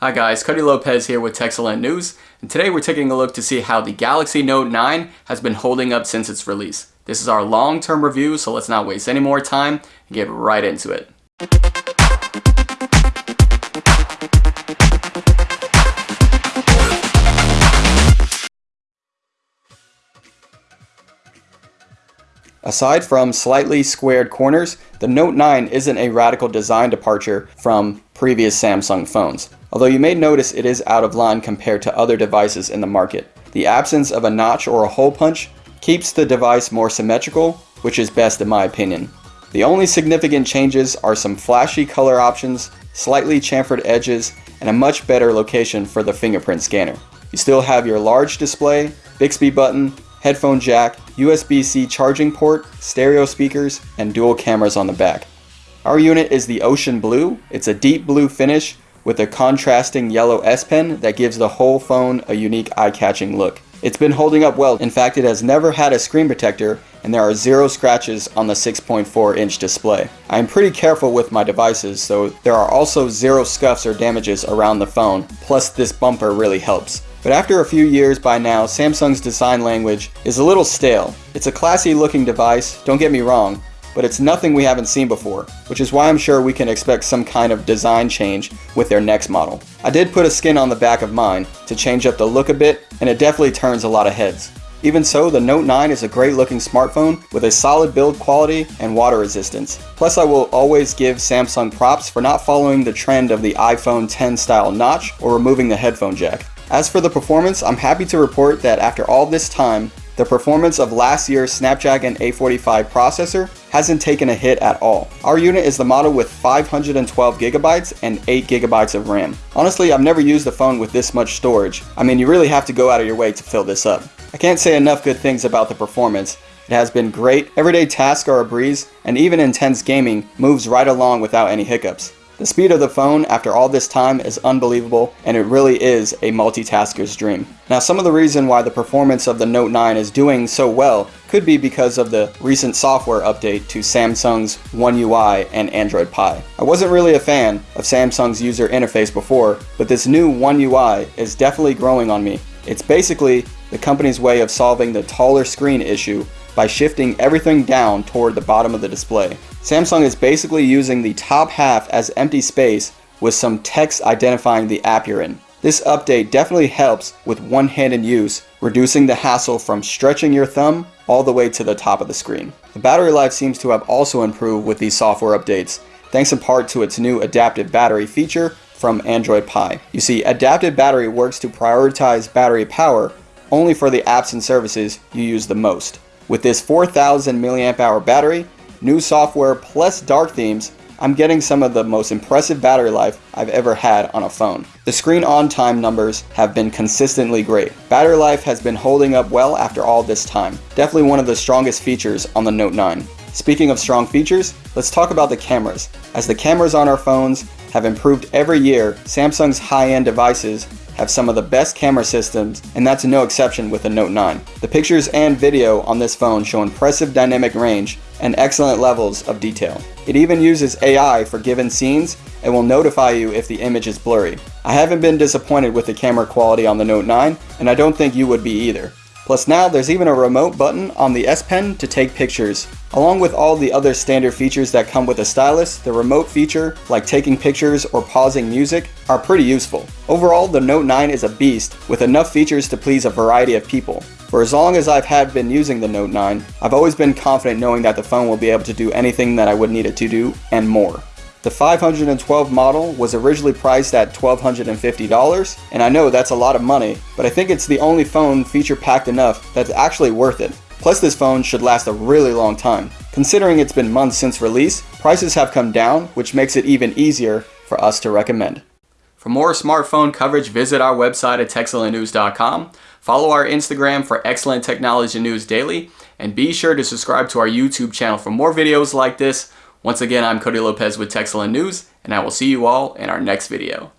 Hi guys, Cody Lopez here with Techcellent News, and today we're taking a look to see how the Galaxy Note 9 has been holding up since its release. This is our long-term review, so let's not waste any more time and get right into it. Aside from slightly squared corners, the Note 9 isn't a radical design departure from previous Samsung phones although you may notice it is out of line compared to other devices in the market. The absence of a notch or a hole punch keeps the device more symmetrical, which is best in my opinion. The only significant changes are some flashy color options, slightly chamfered edges, and a much better location for the fingerprint scanner. You still have your large display, Bixby button, headphone jack, USB-C charging port, stereo speakers, and dual cameras on the back. Our unit is the Ocean Blue. It's a deep blue finish with a contrasting yellow S Pen that gives the whole phone a unique eye-catching look. It's been holding up well. In fact, it has never had a screen protector and there are zero scratches on the 6.4 inch display. I am pretty careful with my devices, so there are also zero scuffs or damages around the phone, plus this bumper really helps. But after a few years by now, Samsung's design language is a little stale. It's a classy looking device, don't get me wrong, but it's nothing we haven't seen before, which is why I'm sure we can expect some kind of design change with their next model. I did put a skin on the back of mine to change up the look a bit, and it definitely turns a lot of heads. Even so, the Note 9 is a great looking smartphone with a solid build quality and water resistance. Plus I will always give Samsung props for not following the trend of the iPhone 10 style notch or removing the headphone jack. As for the performance, I'm happy to report that after all this time, the performance of last year's Snapdragon 845 processor hasn't taken a hit at all. Our unit is the model with 512 gigabytes and 8 gigabytes of RAM. Honestly, I've never used a phone with this much storage. I mean, you really have to go out of your way to fill this up. I can't say enough good things about the performance. It has been great, everyday tasks are a breeze, and even intense gaming moves right along without any hiccups. The speed of the phone after all this time is unbelievable and it really is a multitasker's dream. Now some of the reason why the performance of the Note 9 is doing so well could be because of the recent software update to Samsung's One UI and Android Pie. I wasn't really a fan of Samsung's user interface before, but this new One UI is definitely growing on me. It's basically the company's way of solving the taller screen issue by shifting everything down toward the bottom of the display. Samsung is basically using the top half as empty space with some text identifying the app you're in. This update definitely helps with one-handed use, reducing the hassle from stretching your thumb all the way to the top of the screen. The battery life seems to have also improved with these software updates, thanks in part to its new adaptive battery feature from Android Pie. You see, adaptive battery works to prioritize battery power only for the apps and services you use the most. With this 4000 mAh battery, new software plus dark themes, I'm getting some of the most impressive battery life I've ever had on a phone. The screen on time numbers have been consistently great. Battery life has been holding up well after all this time. Definitely one of the strongest features on the Note 9. Speaking of strong features, let's talk about the cameras. As the cameras on our phones have improved every year, Samsung's high-end devices have some of the best camera systems, and that's no exception with the Note 9. The pictures and video on this phone show impressive dynamic range and excellent levels of detail. It even uses AI for given scenes and will notify you if the image is blurry. I haven't been disappointed with the camera quality on the Note 9, and I don't think you would be either. Plus now there's even a remote button on the S Pen to take pictures. Along with all the other standard features that come with a stylus, the remote feature, like taking pictures or pausing music, are pretty useful. Overall, the Note 9 is a beast with enough features to please a variety of people. For as long as I've had been using the Note 9, I've always been confident knowing that the phone will be able to do anything that I would need it to do, and more. The 512 model was originally priced at $1,250, and I know that's a lot of money, but I think it's the only phone feature packed enough that's actually worth it. Plus this phone should last a really long time. Considering it's been months since release, prices have come down, which makes it even easier for us to recommend. For more smartphone coverage, visit our website at techcellentnews.com. Follow our Instagram for excellent technology news daily, and be sure to subscribe to our YouTube channel for more videos like this once again, I'm Cody Lopez with Techcellent News, and I will see you all in our next video.